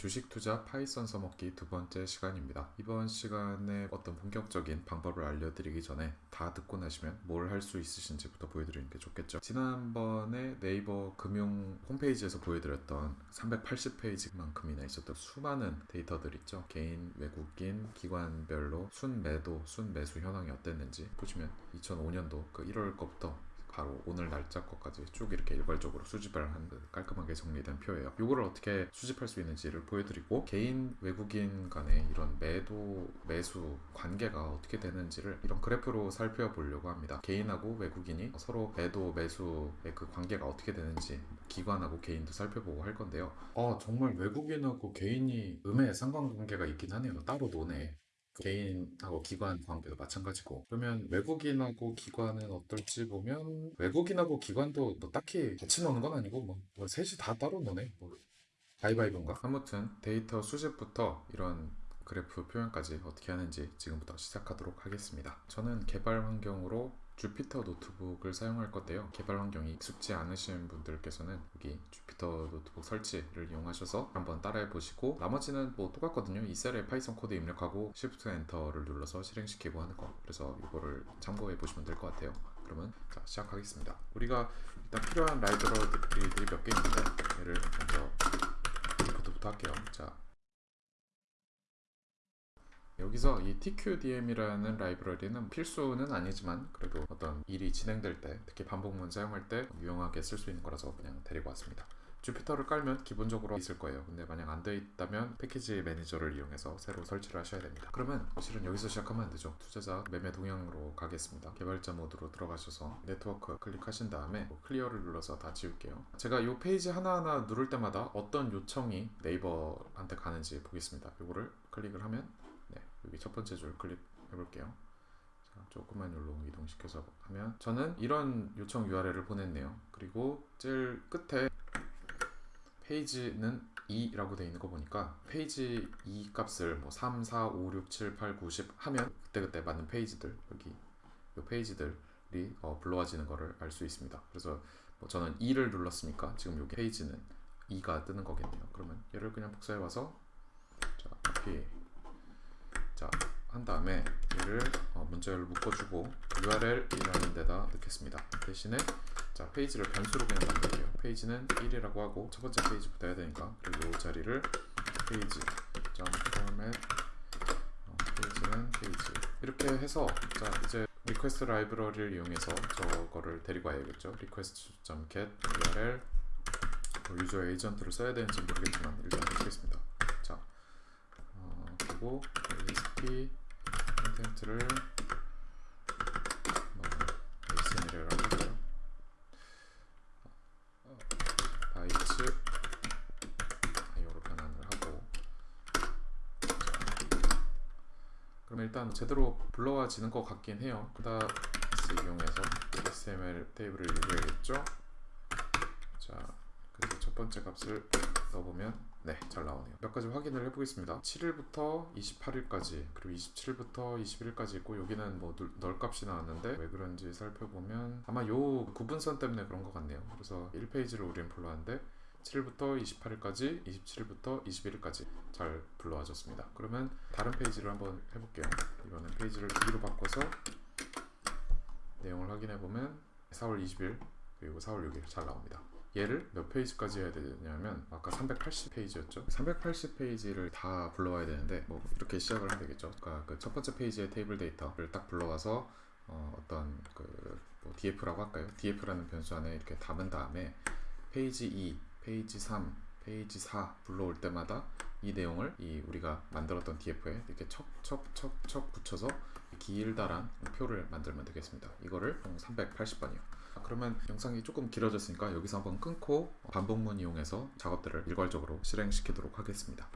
주식 투자 파이썬 써먹기 두 번째 시간입니다. 이번 시간에 어떤 본격적인 방법을 알려드리기 전에 다 듣고 나시면 뭘 할 수 있으신지부터 보여드리는 게 좋겠죠. 지난번에 네이버 금융 홈페이지에서 보여드렸던 380페이지만큼이나 있었던 수많은 데이터들 있죠. 개인, 외국인, 기관별로 순매도, 순매수 현황이 어땠는지 보시면 2005년도 그 1월 거부터 바로 오늘 날짜 것까지 쭉 이렇게 일괄적으로 수집을 한 깔끔하게 정리된 표예요. 이거를 어떻게 수집할 수 있는지를 보여드리고 개인 외국인 간의 이런 매도 매수 관계가 어떻게 되는지를 이런 그래프로 살펴보려고 합니다. 개인하고 외국인이 서로 매도 매수의 그 관계가 어떻게 되는지 기관하고 개인도 살펴보고 할 건데요. 아 정말 외국인하고 개인이 음의 상관관계가 있긴 하네요. 따로 노네. 개인하고 기관 관계도 마찬가지고. 그러면 외국인하고 기관은 어떨지 보면 외국인하고 기관도 뭐 딱히 같이 노는 건 아니고 뭐, 뭐 셋이 다 따로 노네. 뭐 가위바위보인가? 아무튼 데이터 수집부터 이런 그래프 표현까지 어떻게 하는지 지금부터 시작하도록 하겠습니다. 저는 개발 환경으로 주피터 노트북을 사용할 건데요. 개발 환경이 익숙지 않으신 분들께서는 여기 주피터 노트북 설치를 이용하셔서 한번 따라해 보시고 나머지는 뭐 똑같거든요. 이 셀에 파이썬 코드 입력하고 Shift Enter를 눌러서 실행시키고 하는 거. 그래서 이거를 참고해 보시면 될 것 같아요. 그러면 자 시작하겠습니다. 우리가 일단 필요한 라이브러리들이 몇 개 있는데 얘를 먼저 import부터 할게요. 자 여기서 이 TQDM이라는 라이브러리는 필수는 아니지만 그래도 어떤 일이 진행될 때 특히 반복문 사용할 때 유용하게 쓸 수 있는 거라서 그냥 데리고 왔습니다. 주피터를 깔면 기본적으로 있을 거예요. 근데 만약 안 돼 있다면 package manager를 이용해서 새로 설치를 하셔야 됩니다. 그러면 실은 여기서 시작하면 안 되죠. 투자자 매매 동향으로 가겠습니다. 개발자 모드로 들어가셔서 네트워크 클릭하신 다음에 뭐 clear를 눌러서 다 지울게요. 제가 이 페이지 하나하나 누를 때마다 어떤 요청이 네이버한테 가는지 보겠습니다. 이거를 클릭을 하면 네, 여기 첫 번째 줄 클릭해 볼게요. 자, 조금만 여기로 이동시켜서 하면 저는 이런 요청 URL을 보냈네요. 그리고 제일 끝에 페이지는 2라고 되어 있는 거 보니까 페이지 2 값을 뭐 3, 4, 5, 6, 7, 8, 9, 10 하면 그때그때 맞는 페이지들 여기 이 페이지들이 어, 불러와지는 거를 알 수 있습니다. 그래서 뭐 저는 2를 눌렀으니까 지금 여기 페이지는 2가 뜨는 거겠네요. 그러면 얘를 그냥 복사해 와서 자, copy 자, 한 다음에 얘를 어, 문자열로 묶어주고 URL이라는 데다 넣겠습니다. 대신에 자 페이지를 변수로 그냥 만들게요. 페이지는 1이라고 하고 첫 번째 페이지부터 해야 되니까 그리고 이 자리를 페이지 점 포맷 어, 페이지는 페이지 이렇게 해서 자 이제 request 라이브러리를 이용해서 저거를 데리고 와야겠죠. request.get URL 뭐 유저 에이전트를 써야 되는지 모르겠지만 일단 해보겠습니다. 자 어, 그리고 ASP HTML이라고 하고요. 어, 바이츠 이거로 변환을 하고 자, 그럼 일단 제대로 불러와지는 것 같긴 해요. 그다스 이용해서 XML 테이블을 읽어야겠죠. 자, 그래서 첫 번째 값을 넣어보면 네, 잘 나오네요. 몇 가지 확인을 해보겠습니다. 7일부터 28일까지 그리고 27일부터 21일까지 있고 여기는 뭐 널 값이 나왔는데 왜 그런지 살펴보면 아마 요 구분선 때문에 그런 것 같네요. 그래서 1페이지를 우리는 불러왔는데 7일부터 28일까지, 27일부터 21일까지 잘 불러와졌습니다. 그러면 다른 페이지를 한번 해볼게요. 이번엔 페이지를 2로 바꿔서 내용을 확인해 보면 4월 20일 그리고 4월 6일 잘 나옵니다. 얘를 몇 페이지까지 해야 되냐면 아까 380페이지였죠? 380페이지를 다 불러와야 되는데 뭐 이렇게 시작을 하면 되겠죠? 그러니까 그 첫 번째 페이지의 테이블 데이터를 딱 불러와서 어, 떤 그 뭐 df라고 할까요? df라는 변수 안에 이렇게 담은 다음에 페이지 2 페이지 3 페이지 4 불러올 때마다 이 내용을 이 우리가 만들었던 df에 이렇게 척척척척 붙여서 길다란 표를 만들면 되겠습니다 이거를 380번이요 그러면 영상이 조금 길어졌으니까 여기서 한번 끊고 반복문 이용해서 작업들을 일괄적으로 실행시키도록 하겠습니다.